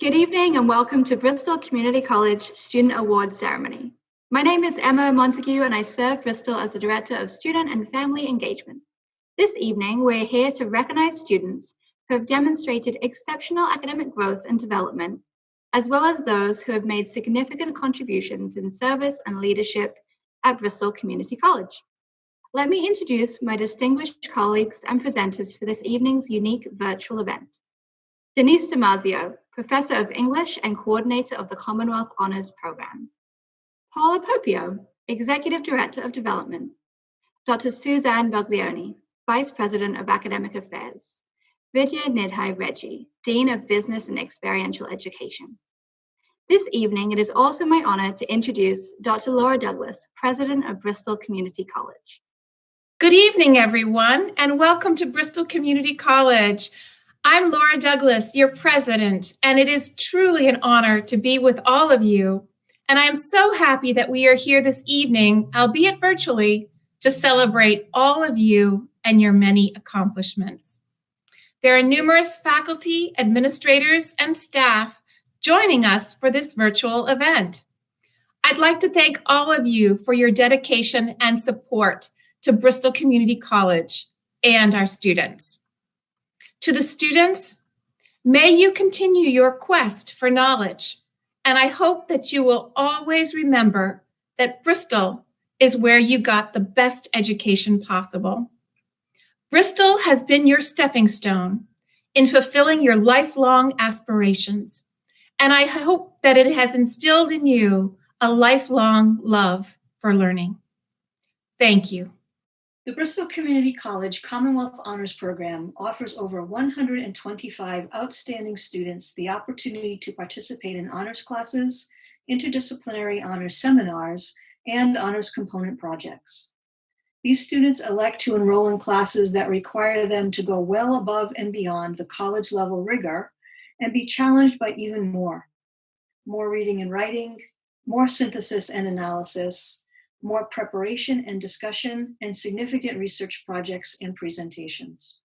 Good evening and welcome to Bristol Community College Student Award Ceremony. My name is Emma Montague and I serve Bristol as the Director of Student and Family Engagement. This evening, we're here to recognize students who have demonstrated exceptional academic growth and development, as well as those who have made significant contributions in service and leadership at Bristol Community College. Let me introduce my distinguished colleagues and presenters for this evening's unique virtual event. Denise Damasio, Professor of English and Coordinator of the Commonwealth Honours Programme. Paula Popio, Executive Director of Development. Dr. Suzanne Buglioni, Vice President of Academic Affairs. Vidya Nidhai Reggie, Dean of Business and Experiential Education. This evening, it is also my honor to introduce Dr. Laura Douglas, President of Bristol Community College. Good evening, everyone, and welcome to Bristol Community College. I'm Laura Douglas, your president, and it is truly an honor to be with all of you. And I'm so happy that we are here this evening, albeit virtually, to celebrate all of you and your many accomplishments. There are numerous faculty, administrators, and staff joining us for this virtual event. I'd like to thank all of you for your dedication and support to Bristol Community College and our students. To the students, may you continue your quest for knowledge, and I hope that you will always remember that Bristol is where you got the best education possible. Bristol has been your stepping stone in fulfilling your lifelong aspirations, and I hope that it has instilled in you a lifelong love for learning. Thank you. The Bristol Community College Commonwealth Honors Program offers over 125 outstanding students the opportunity to participate in honors classes, interdisciplinary honors seminars, and honors component projects. These students elect to enroll in classes that require them to go well above and beyond the college level rigor and be challenged by even more. More reading and writing, more synthesis and analysis, more preparation and discussion, and significant research projects and presentations.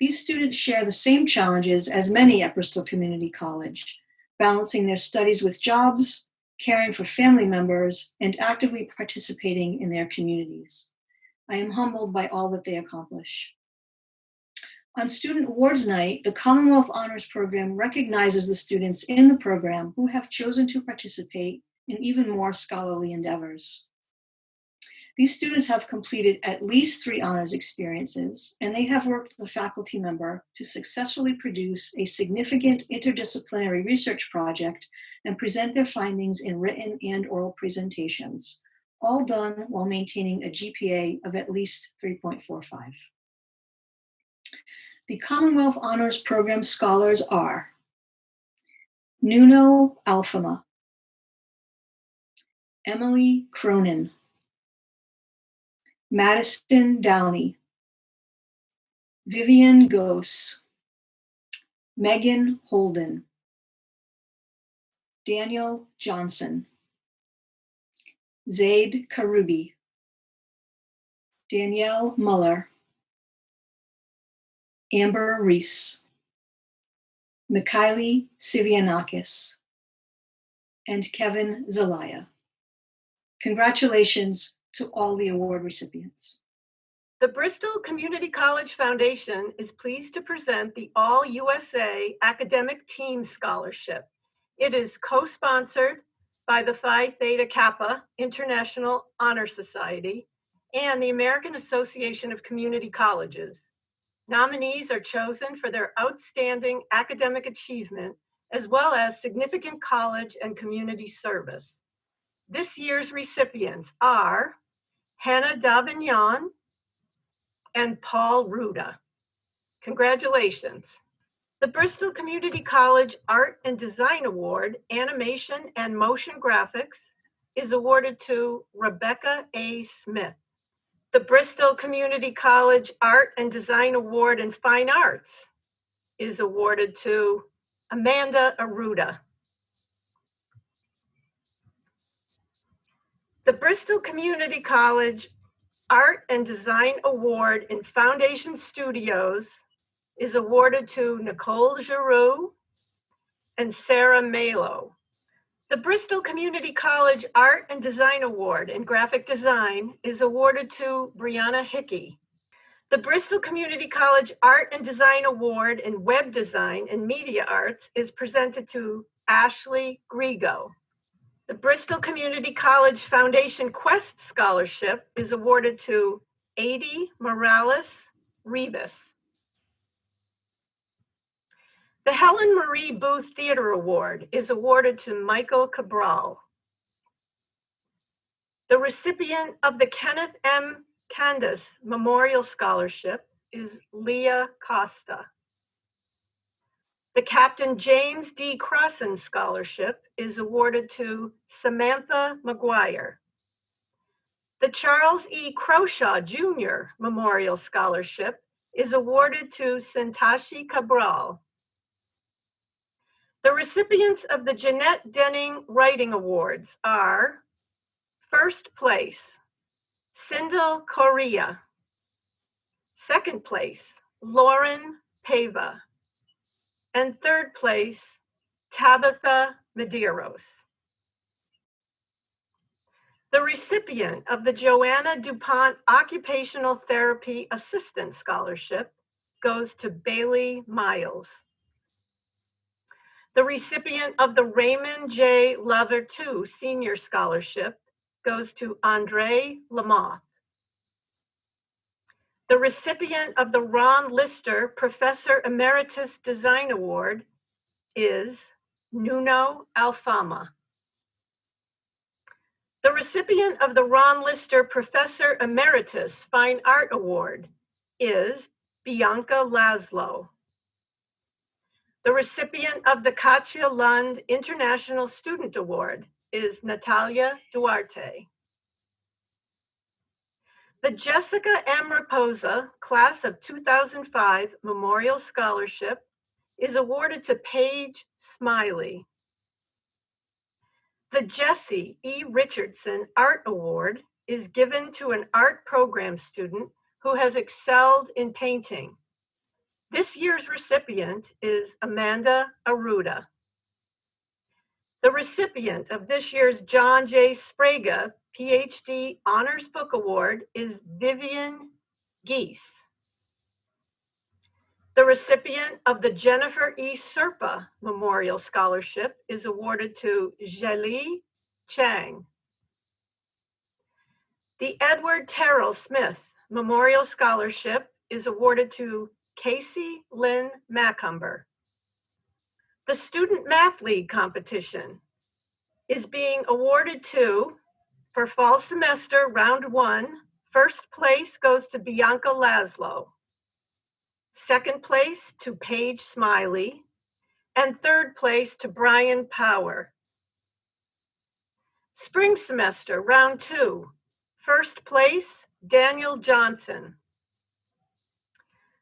These students share the same challenges as many at Bristol Community College, balancing their studies with jobs, caring for family members, and actively participating in their communities. I am humbled by all that they accomplish. On Student Awards Night, the Commonwealth Honors Program recognizes the students in the program who have chosen to participate in even more scholarly endeavors. These students have completed at least three honors experiences, and they have worked with a faculty member to successfully produce a significant interdisciplinary research project and present their findings in written and oral presentations, all done while maintaining a GPA of at least 3.45. The Commonwealth Honors Program scholars are Nuno Alfama, Emily Cronin, Madison Downey, Vivian Gose, Megan Holden, Daniel Johnson, Zaid Karubi, Danielle Muller, Amber Reese, Mikhaili Sivianakis, and Kevin Zelaya. Congratulations to all the award recipients. The Bristol Community College Foundation is pleased to present the All USA Academic Team Scholarship. It is co-sponsored by the Phi Theta Kappa International Honor Society and the American Association of Community Colleges. Nominees are chosen for their outstanding academic achievement as well as significant college and community service. This year's recipients are Hannah Davignon and Paul Ruda. Congratulations. The Bristol Community College Art and Design Award, Animation and Motion Graphics is awarded to Rebecca A. Smith. The Bristol Community College Art and Design Award in Fine Arts is awarded to Amanda Aruda. The Bristol Community College Art and Design Award in Foundation Studios is awarded to Nicole Giroux and Sarah Malo. The Bristol Community College Art and Design Award in Graphic Design is awarded to Brianna Hickey. The Bristol Community College Art and Design Award in Web Design and Media Arts is presented to Ashley Grigo. The Bristol Community College Foundation Quest Scholarship is awarded to Adi Morales Rebus. The Helen Marie Booth Theater Award is awarded to Michael Cabral. The recipient of the Kenneth M. Candace Memorial Scholarship is Leah Costa. The Captain James D. Crossan Scholarship is awarded to Samantha McGuire. The Charles E. Croshaw Jr. Memorial Scholarship is awarded to Sintashi Cabral. The recipients of the Jeanette Denning Writing Awards are first place, Sindel Correa. Second place, Lauren Pava. And third place, Tabitha Medeiros. The recipient of the Joanna DuPont Occupational Therapy Assistant Scholarship goes to Bailey Miles. The recipient of the Raymond J. Lover II Senior Scholarship goes to Andre Lamoth. The recipient of the Ron Lister Professor Emeritus Design Award is Nuno Alfama. The recipient of the Ron Lister Professor Emeritus Fine Art Award is Bianca Laszlo. The recipient of the Katja Lund International Student Award is Natalia Duarte. The Jessica M. Raposa Class of 2005 Memorial Scholarship is awarded to Paige Smiley. The Jesse E. Richardson Art Award is given to an art program student who has excelled in painting. This year's recipient is Amanda Aruda. The recipient of this year's John J. Sprague PhD Honors Book Award is Vivian Geese. The recipient of the Jennifer E. Serpa Memorial Scholarship is awarded to Zheli Chang. The Edward Terrell Smith Memorial Scholarship is awarded to Casey Lynn Macumber. The Student Math League competition is being awarded to, for fall semester, round one, first place goes to Bianca Laszlo. Second place to Paige Smiley. And third place to Brian Power. Spring semester, round two, first place, Daniel Johnson.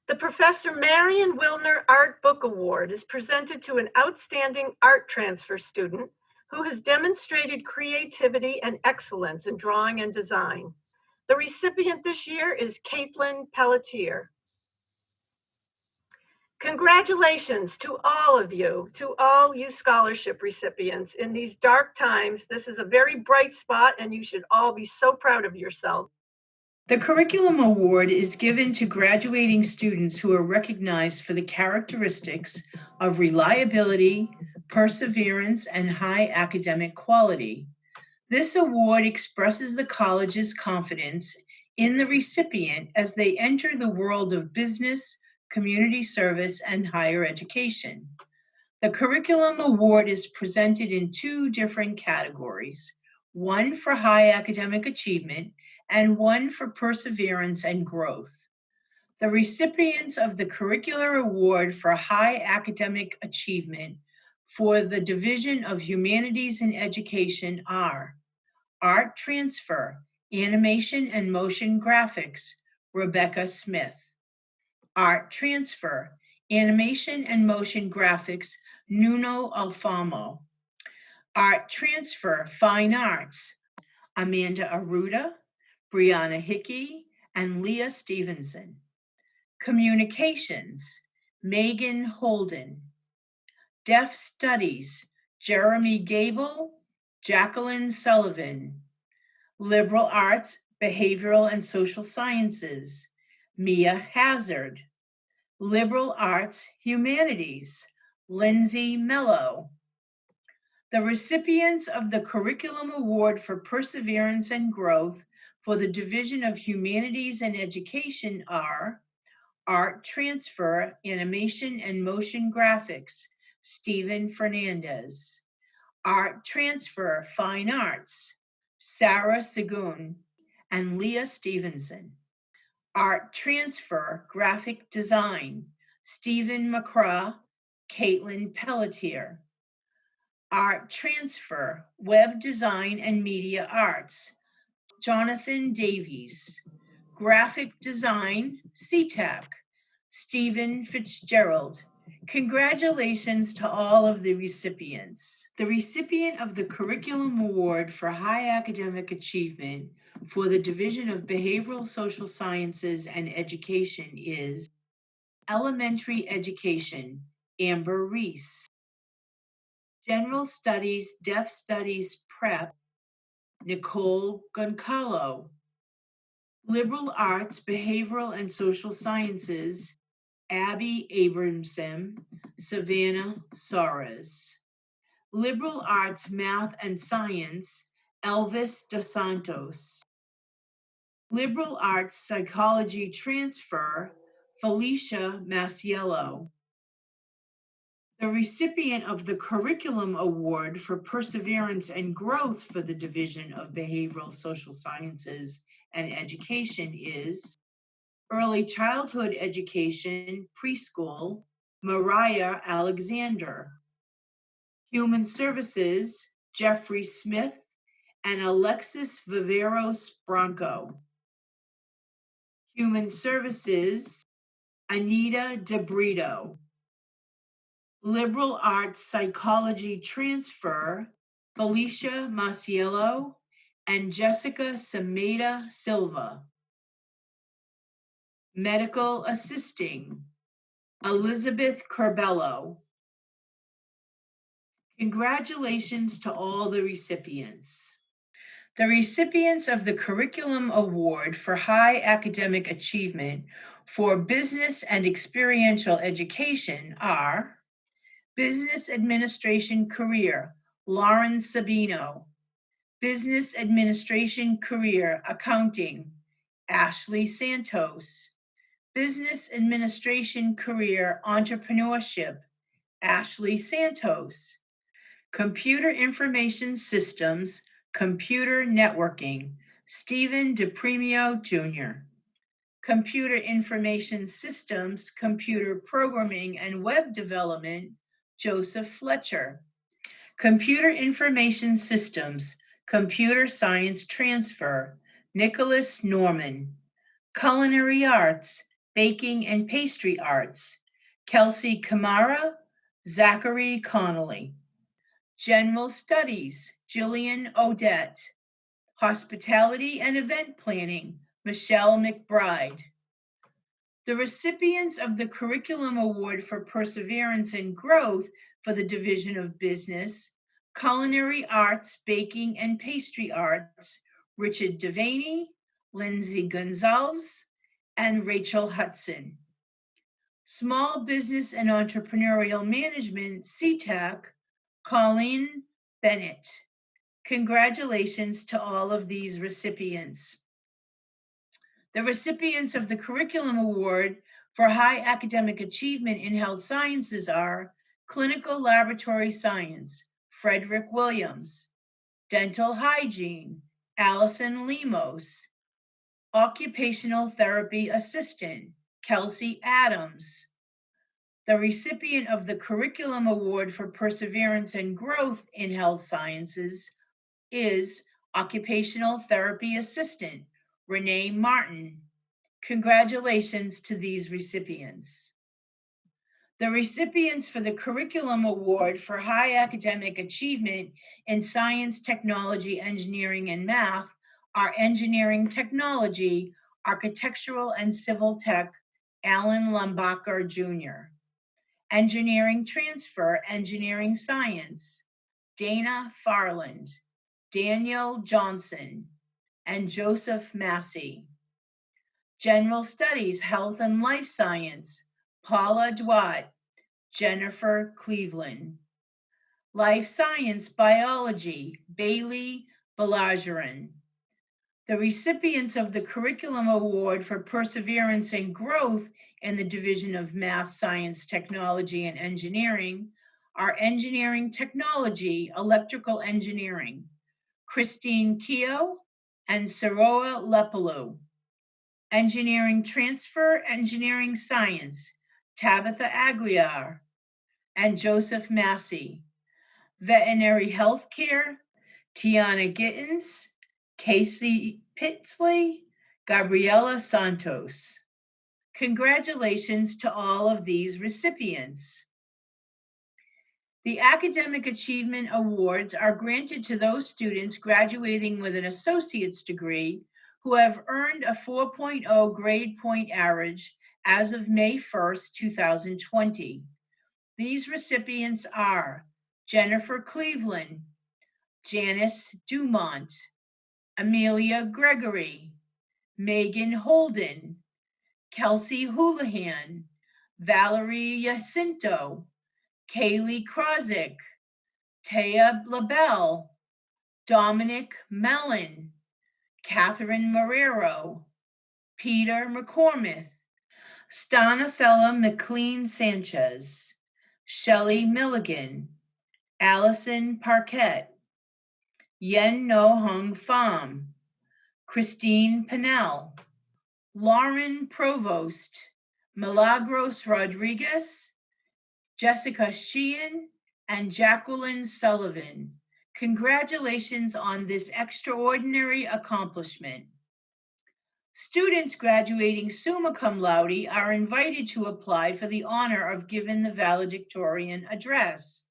The Professor Marion Wilner Art Book Award is presented to an outstanding art transfer student who has demonstrated creativity and excellence in drawing and design. The recipient this year is Caitlin Pelletier. Congratulations to all of you, to all you scholarship recipients. In these dark times, this is a very bright spot and you should all be so proud of yourselves. The Curriculum Award is given to graduating students who are recognized for the characteristics of reliability, perseverance, and high academic quality. This award expresses the college's confidence in the recipient as they enter the world of business, community service, and higher education. The Curriculum Award is presented in two different categories, one for high academic achievement and one for perseverance and growth. The recipients of the Curricular Award for High Academic Achievement for the Division of Humanities and Education are Art Transfer, Animation and Motion Graphics, Rebecca Smith. Art Transfer, Animation and Motion Graphics, Nuno Alfama. Art Transfer, Fine Arts, Amanda Aruda, Brianna Hickey, and Leah Stevenson. Communications, Megan Holden. Deaf Studies, Jeremy Gable, Jacqueline Sullivan. Liberal Arts, Behavioral and Social Sciences, Mia Hazard. Liberal Arts, Humanities, Lindsay Mello. The recipients of the Curriculum Award for Perseverance and Growth for the Division of Humanities and Education are Art Transfer, Animation and Motion Graphics, Stephen Fernandez. Art Transfer, Fine Arts, Sarah Segun and Leah Stevenson. Art Transfer, Graphic Design, Stephen McCraw, Caitlin Pelletier. Art Transfer, Web Design and Media Arts, Jonathan Davies. Graphic Design, CTAC, Stephen Fitzgerald. Congratulations to all of the recipients. The recipient of the Curriculum Award for High Academic Achievement for the Division of Behavioral Social Sciences and Education is Elementary Education, Amber Reese. General Studies, Deaf Studies Prep, Nicole Goncalo. Liberal Arts, Behavioral and Social Sciences, Abby Abramson, Savannah Soares. Liberal Arts, Math and Science, Elvis Dos Santos. Liberal Arts Psychology Transfer, Felicia Masiello. The recipient of the Curriculum Award for Perseverance and Growth for the Division of Behavioral Social Sciences and Education is Early Childhood Education, Preschool, Mariah Alexander. Human Services, Jeffrey Smith and Alexis Viveros Bronco. Human Services, Anita DeBrito. Liberal Arts Psychology Transfer, Felicia Masiello and Jessica Sameda Silva. Medical Assisting, Elizabeth Corbello. Congratulations to all the recipients. The recipients of the Curriculum Award for High Academic Achievement for Business and Experiential Education are Business Administration Career, Lauren Sabino. Business Administration Career, Accounting, Ashley Santos. Business Administration Career Entrepreneurship, Ashley Santos. Computer Information Systems, Computer Networking, Stephen DePremio Jr. Computer Information Systems, Computer Programming and Web Development, Joseph Fletcher. Computer Information Systems, Computer Science Transfer, Nicholas Norman. Culinary Arts, Baking and Pastry Arts, Kelsey Kamara, Zachary Connolly. General Studies, Jillian Odette. Hospitality and Event Planning, Michelle McBride. The recipients of the Curriculum Award for Perseverance and Growth for the Division of Business, Culinary Arts, Baking and Pastry Arts, Richard Devaney, Lindsay Gonzalez, and Rachel Hudson. Small Business and Entrepreneurial Management, CTAC, Colleen Bennett. Congratulations to all of these recipients. The recipients of the Curriculum Award for High Academic Achievement in Health Sciences are Clinical Laboratory Science, Frederick Williams, Dental Hygiene, Allison Lemos, Occupational Therapy Assistant, Kelsey Adams. The recipient of the Curriculum Award for Perseverance and Growth in Health Sciences is Occupational Therapy Assistant, Renee Martin. Congratulations to these recipients. The recipients for the Curriculum Award for High Academic Achievement in Science, Technology, Engineering, and Math our engineering technology, architectural and civil tech, Alan Lumbacher Jr. Engineering Transfer, Engineering Science, Dana Farland, Daniel Johnson, and Joseph Massey. General Studies, Health and Life Science, Paula Dwight, Jennifer Cleveland. Life Science Biology, Bailey Balajaran. The recipients of the Curriculum Award for Perseverance and Growth in the Division of Math, Science, Technology, and Engineering are Engineering Technology, Electrical Engineering, Christine Keogh and Saroa Lepalou. Engineering Transfer, Engineering Science, Tabitha Aguiar and Joseph Massey. Veterinary Healthcare, Tiana Gittens, Casey Pitsley, Gabriela Santos. Congratulations to all of these recipients. The Academic Achievement Awards are granted to those students graduating with an associate's degree who have earned a 4.0 grade point average as of May 1st, 2020. These recipients are Jennifer Cleveland, Janice Dumont, Amelia Gregory, Megan Holden, Kelsey Houlihan, Valerie Jacinto, Kaylee Krozik, Taya LaBelle, Dominic Mellon, Catherine Marrero, Peter McCormick, Stanafella McLean Sanchez, Shelley Milligan, Allison Parquet, Yen No Hung Pham, Christine Pennell, Lauren Provost, Milagros Rodriguez, Jessica Sheehan, and Jacqueline Sullivan. Congratulations on this extraordinary accomplishment. Students graduating summa cum laude are invited to apply for the honor of giving the valedictorian address.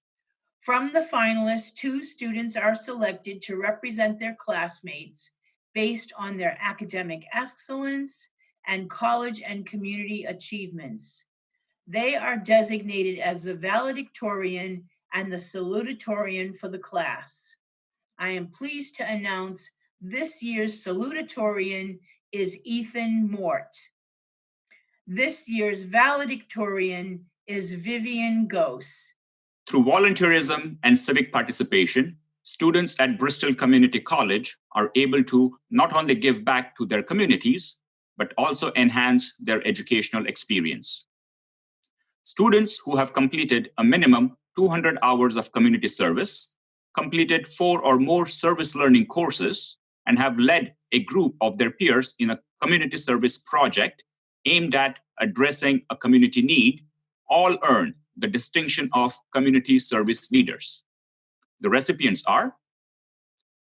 From the finalists, two students are selected to represent their classmates based on their academic excellence and college and community achievements. They are designated as the valedictorian and the salutatorian for the class. I am pleased to announce this year's salutatorian is Ethan Mort. This year's valedictorian is Vivian Gose. Through volunteerism and civic participation, students at Bristol Community College are able to not only give back to their communities, but also enhance their educational experience. Students who have completed a minimum 200 hours of community service, completed four or more service learning courses, and have led a group of their peers in a community service project aimed at addressing a community need all earn the distinction of community service leaders. The recipients are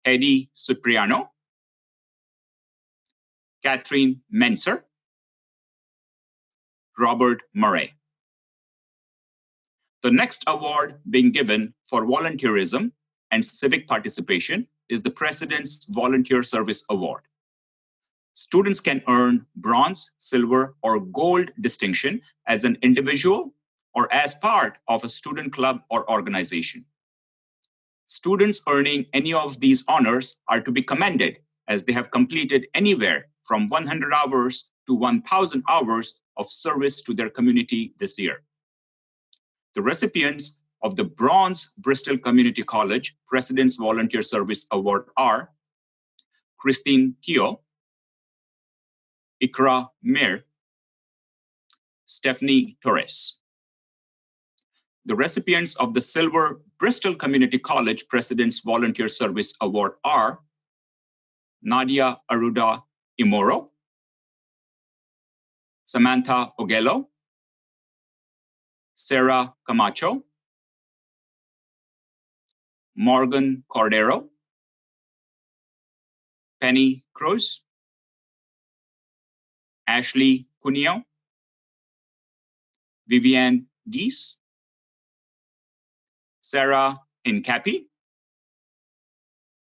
Eddie Cipriano, Catherine Menser, Robert Murray. The next award being given for volunteerism and civic participation is the President's Volunteer Service Award. Students can earn bronze, silver, or gold distinction as an individual or as part of a student club or organization. Students earning any of these honors are to be commended as they have completed anywhere from 100 hours to 1,000 hours of service to their community this year. The recipients of the Bronze Bristol Community College President's Volunteer Service Award are Christine Keogh, Ikra Mir, Stephanie Torres. The recipients of the Silver Bristol Community College President's Volunteer Service Award are Nadia Aruda Imoro, Samantha Ogello, Sarah Camacho, Morgan Cordero, Penny Cruz, Ashley Cuneo, Vivian Geese, Sarah Incapi,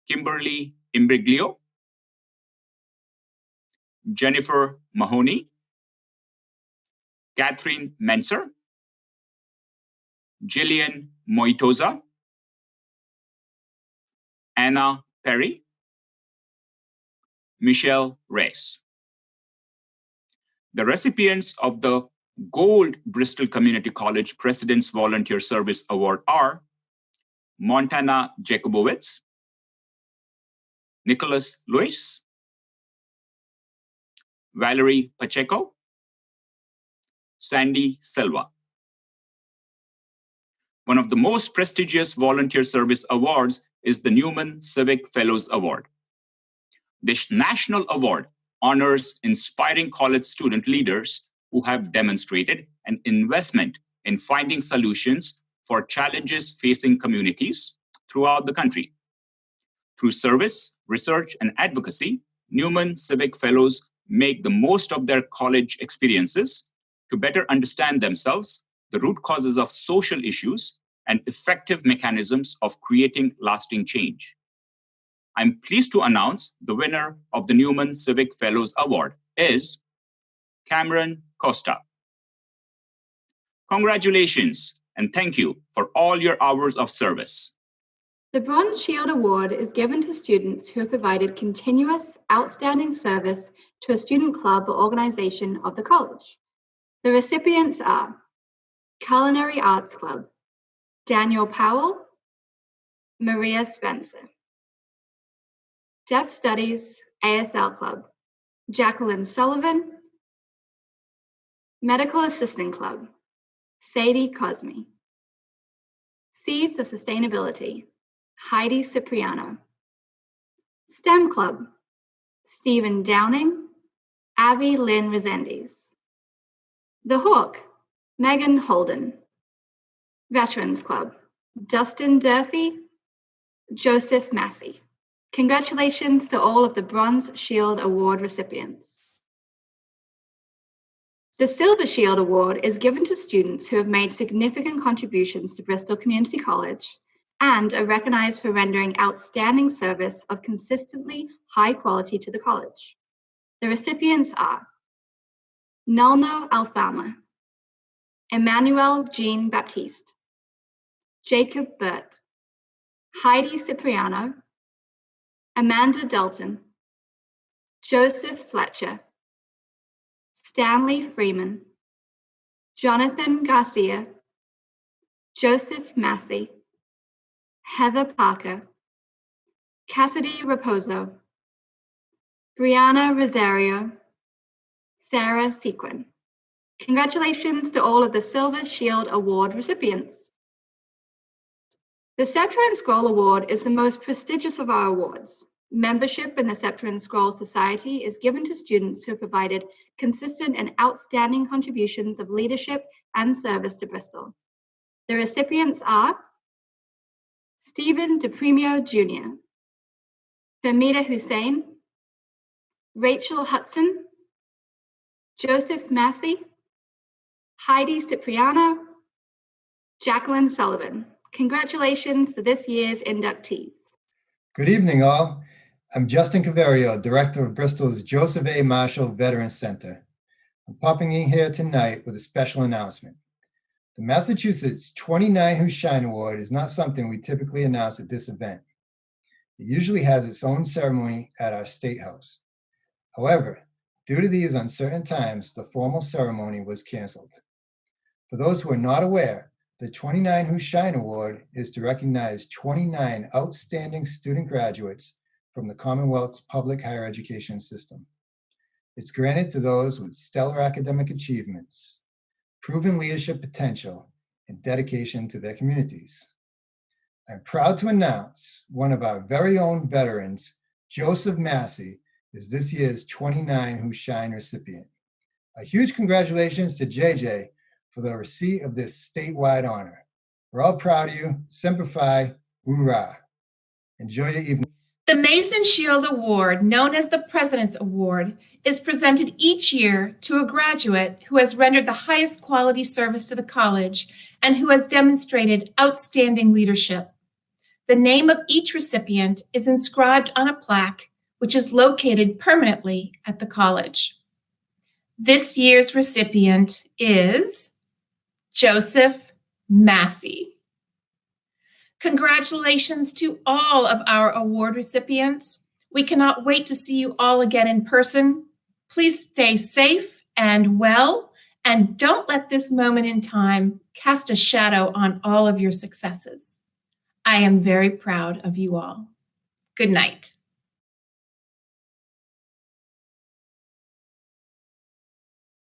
Kimberly Imbriglio, Jennifer Mahoney, Catherine Menser, Jillian Moitoza, Anna Perry, Michelle Reyes. The recipients of the Gold Bristol Community College President's Volunteer Service Award are Montana Jacobowitz, Nicholas Lewis, Valerie Pacheco, Sandy Silva. One of the most prestigious volunteer service awards is the Newman Civic Fellows Award. This national award honors inspiring college student leaders who have demonstrated an investment in finding solutions for challenges facing communities throughout the country. Through service, research, and advocacy, Newman Civic Fellows make the most of their college experiences to better understand themselves, the root causes of social issues, and effective mechanisms of creating lasting change. I'm pleased to announce the winner of the Newman Civic Fellows Award is Cameron Costa. Congratulations and thank you for all your hours of service. The Bronze Shield Award is given to students who have provided continuous, outstanding service to a student club or organization of the college. The recipients are Culinary Arts Club, Daniel Powell, Maria Spencer. Deaf Studies ASL Club, Jacqueline Sullivan, Medical Assistant Club, Sadie Cosme. Seeds of Sustainability, Heidi Cipriano. STEM Club, Stephen Downing, Abby Lynn Resendiz. The Hawk, Megan Holden. Veterans Club, Dustin Durfee, Joseph Massey. Congratulations to all of the Bronze Shield Award recipients. The Silver Shield Award is given to students who have made significant contributions to Bristol Community College and are recognized for rendering outstanding service of consistently high quality to the college. The recipients are Nuno Alfama, Emmanuel Jean Baptiste, Jacob Burt, Heidi Cipriano, Amanda Dalton, Joseph Fletcher, Stanley Freeman, Jonathan Garcia, Joseph Massey, Heather Parker, Cassidy Raposo, Brianna Rosario, Sarah Sequin. Congratulations to all of the Silver Shield Award recipients. The Scepter and Scroll Award is the most prestigious of our awards. Membership in the Scepter and Scroll Society is given to students who provided consistent and outstanding contributions of leadership and service to Bristol. The recipients are Stephen DePremio Jr., Famida Hussein, Rachel Hudson, Joseph Massey, Heidi Cipriano, Jacqueline Sullivan. Congratulations to this year's inductees. Good evening, all. I'm Justin Caverio, Director of Bristol's Joseph A. Marshall Veterans Center. I'm popping in here tonight with a special announcement. The Massachusetts 29 Who Shine Award is not something we typically announce at this event. It usually has its own ceremony at our State House. However, due to these uncertain times, the formal ceremony was canceled. For those who are not aware, the 29 Who Shine Award is to recognize 29 outstanding student graduates from the Commonwealth's public higher education system. It's granted to those with stellar academic achievements, proven leadership potential, and dedication to their communities. I'm proud to announce one of our very own veterans, Joseph Massey, is this year's 29 Who Shine recipient. A huge congratulations to JJ for the receipt of this statewide honor. We're all proud of you. Semper Fi, hoorah. Enjoy your evening. The Mason Shield Award, known as the President's Award, is presented each year to a graduate who has rendered the highest quality service to the college and who has demonstrated outstanding leadership. The name of each recipient is inscribed on a plaque, which is located permanently at the college. This year's recipient is Joseph Massey. Congratulations to all of our award recipients. We cannot wait to see you all again in person. Please stay safe and well, and don't let this moment in time cast a shadow on all of your successes. I am very proud of you all. Good night.